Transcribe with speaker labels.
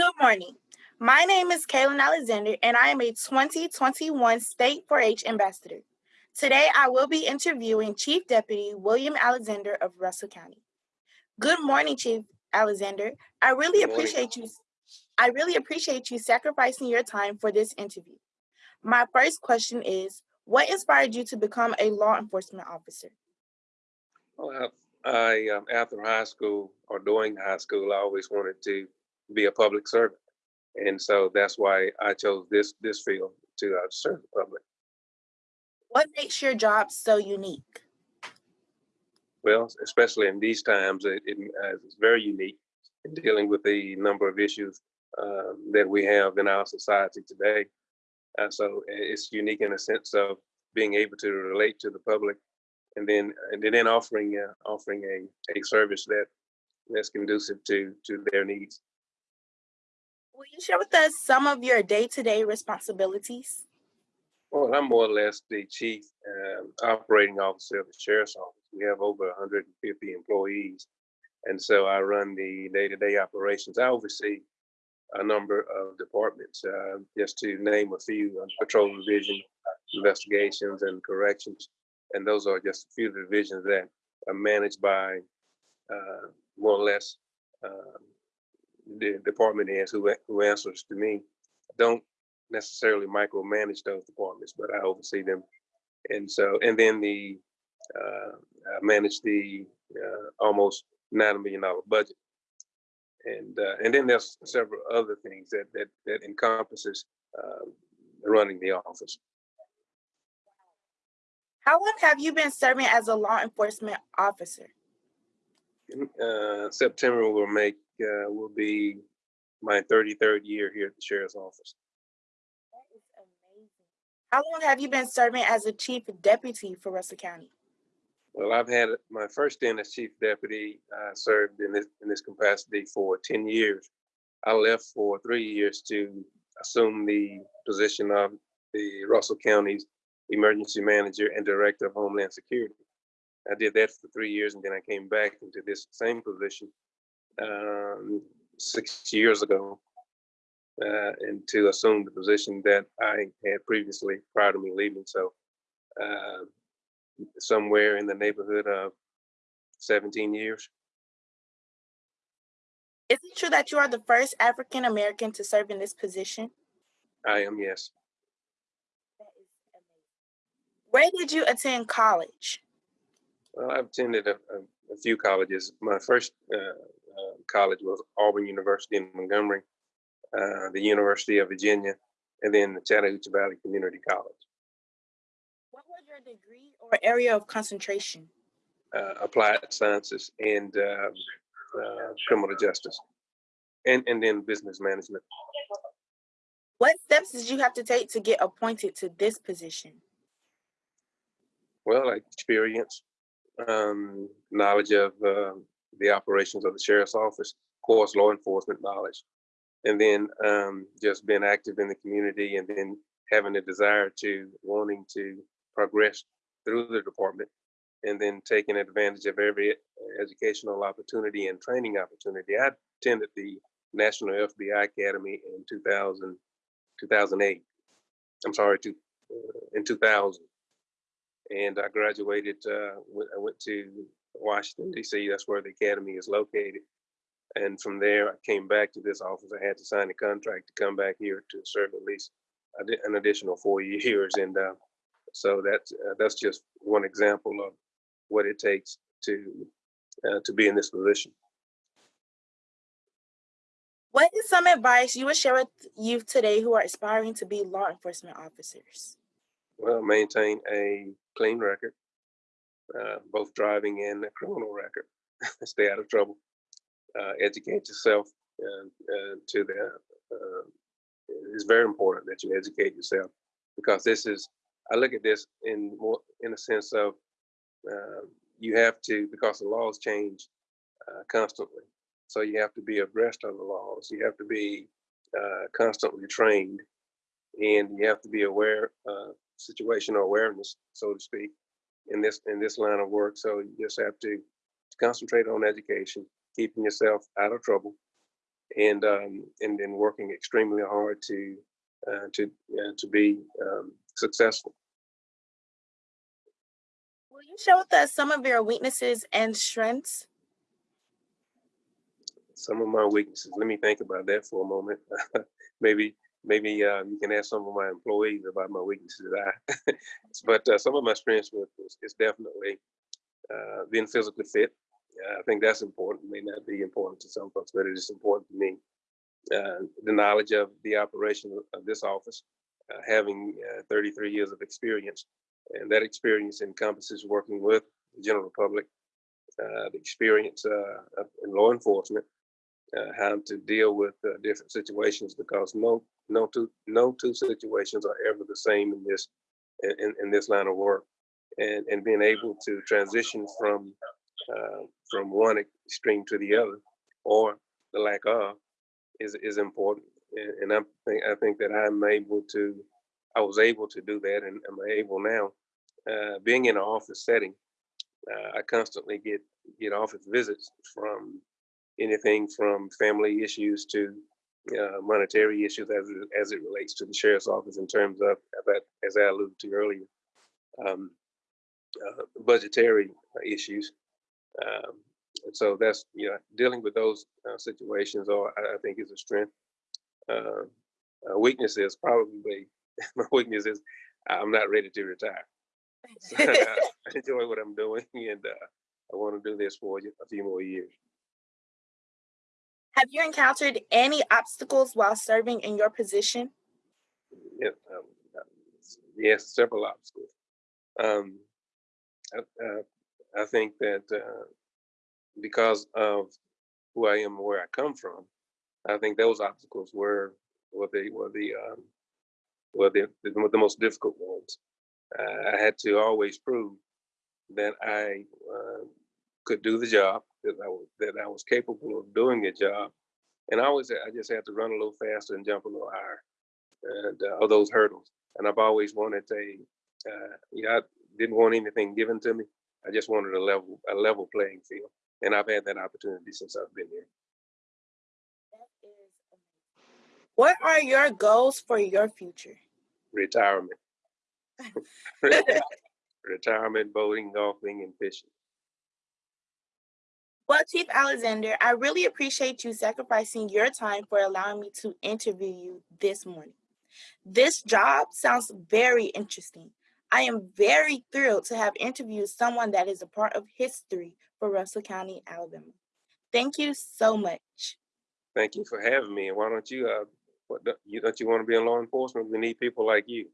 Speaker 1: Good morning. My name is Kaylin Alexander, and I am a 2021 State 4 H Ambassador. Today, I will be interviewing Chief Deputy William Alexander of Russell County. Good morning, Chief Alexander. I really appreciate you. I really appreciate you sacrificing your time for this interview. My first question is What inspired you to become a law enforcement officer?
Speaker 2: Well, I, um, after high school or during high school, I always wanted to be a public servant. And so that's why I chose this this field to uh, serve the public.
Speaker 1: What makes your job so unique?
Speaker 2: Well, especially in these times, it, it, uh, it's very unique in dealing with the number of issues um, that we have in our society today. Uh, so it's unique in a sense of being able to relate to the public, and then and then offering uh, offering a, a service that that's conducive to to their needs.
Speaker 1: Will you share with us some of your day-to-day responsibilities?
Speaker 2: Well, I'm more or less the chief um, operating officer of the sheriff's office. We have over 150 employees, and so I run the day-to-day operations. I oversee a number of departments. Uh, just to name a few, uh, patrol division, investigations, and corrections. And those are just a few divisions that are managed by uh, more or less um, the department heads who, who answers to me. I don't necessarily micromanage those departments, but I oversee them. And so, and then the, uh, I manage the uh, almost $9 million budget and uh, and then there's several other things that that that encompasses um, running the office.
Speaker 1: How long have you been serving as a law enforcement officer?
Speaker 2: Uh, September will make uh, will be my 33rd year here at the sheriff's office.
Speaker 1: That is amazing. How long have you been serving as a chief deputy for Russell County?
Speaker 2: Well, I've had my first stint as chief deputy. I served in this in this capacity for ten years. I left for three years to assume the position of the Russell County's emergency manager and director of Homeland Security. I did that for three years, and then I came back into this same position um, six years ago, uh, and to assume the position that I had previously prior to me leaving. So. Uh, somewhere in the neighborhood of 17 years.
Speaker 1: Is it true that you are the first African American to serve in this position?
Speaker 2: I am, yes.
Speaker 1: Where did you attend college?
Speaker 2: Well, I've attended a, a, a few colleges. My first uh, uh, college was Auburn University in Montgomery, uh, the University of Virginia, and then the Chattahoochee Valley Community College What was
Speaker 1: your degree or area of concentration?
Speaker 2: Uh, applied sciences and uh, uh, criminal justice, and and then business management.
Speaker 1: What steps did you have to take to get appointed to this position?
Speaker 2: Well, like experience, um, knowledge of uh, the operations of the sheriff's office, of course, law enforcement knowledge, and then um, just being active in the community, and then having a desire to wanting to progress through the department and then taking advantage of every educational opportunity and training opportunity. I attended the National FBI Academy in 2000, 2008. I'm sorry, uh, in 2000. And I graduated, uh, I went to Washington, D.C., that's where the academy is located. And from there, I came back to this office. I had to sign a contract to come back here to serve at least an additional four years. And uh, so that's uh, that's just one example of what it takes to uh, to be in this position.
Speaker 1: What is some advice you would share with youth today who are aspiring to be law enforcement officers?
Speaker 2: Well, maintain a clean record, uh, both driving and a criminal record. Stay out of trouble. Uh, educate yourself uh, to the. Uh, it's very important that you educate yourself because this is I look at this in more in a sense of uh, you have to because the laws change uh, constantly, so you have to be abreast of the laws. You have to be uh, constantly trained, and you have to be aware uh, situational awareness, so to speak, in this in this line of work. So you just have to concentrate on education, keeping yourself out of trouble, and um, and then working extremely hard to uh, to uh, to be um, successful.
Speaker 1: Will you share with us some of your weaknesses and strengths?
Speaker 2: Some of my weaknesses. Let me think about that for a moment. maybe maybe uh, you can ask some of my employees about my weaknesses. I, but uh, some of my strengths with is, is definitely uh, being physically fit. I think that's important. It may not be important to some folks, but it is important to me. Uh, the knowledge of the operation of this office, uh, having uh, 33 years of experience, and that experience encompasses working with the general public, the experience in law enforcement, uh, how to deal with uh, different situations because no no two no two situations are ever the same in this in, in this line of work. And and being able to transition from uh, from one extreme to the other or the lack of is is important. And, and I think I think that I'm able to I was able to do that and I'm able now uh, being in an office setting uh, I constantly get get office visits from anything from family issues to uh, monetary issues as it, as it relates to the sheriff's office in terms of that, as I alluded to earlier, um, uh, budgetary issues. Um, and so that's you know dealing with those uh, situations, or I, I, think is a strength. Uh, weakness is probably my weakness is I'm not ready to retire. So I, I enjoy what I'm doing, and uh, I want to do this for a few more years.
Speaker 1: Have you encountered any obstacles while serving in your position?
Speaker 2: Yeah, um, yes, several obstacles. Um, I, uh, I, think that uh, because of who I am where I come from, I think those obstacles were were the were the um, were the, the, the most difficult ones. Uh, I had to always prove that I uh, could do the job, that I was that I was capable of doing a job, and I always I just had to run a little faster and jump a little higher, and uh, of those hurdles. And I've always wanted a, uh, you know, I didn't want anything given to me. I just wanted a level a level playing field, and I've had that opportunity since I've been here.
Speaker 1: What are your goals for your future?
Speaker 2: Retirement. Retirement, boating, golfing, and fishing.
Speaker 1: Well, Chief Alexander, I really appreciate you sacrificing your time for allowing me to interview you this morning. This job sounds very interesting. I am very thrilled to have interviewed someone that is a part of history for Russell County, Alabama. Thank you so much.
Speaker 2: Thank you for having me. And why don't you, uh, what, don't you want to be in law enforcement? We need people like you.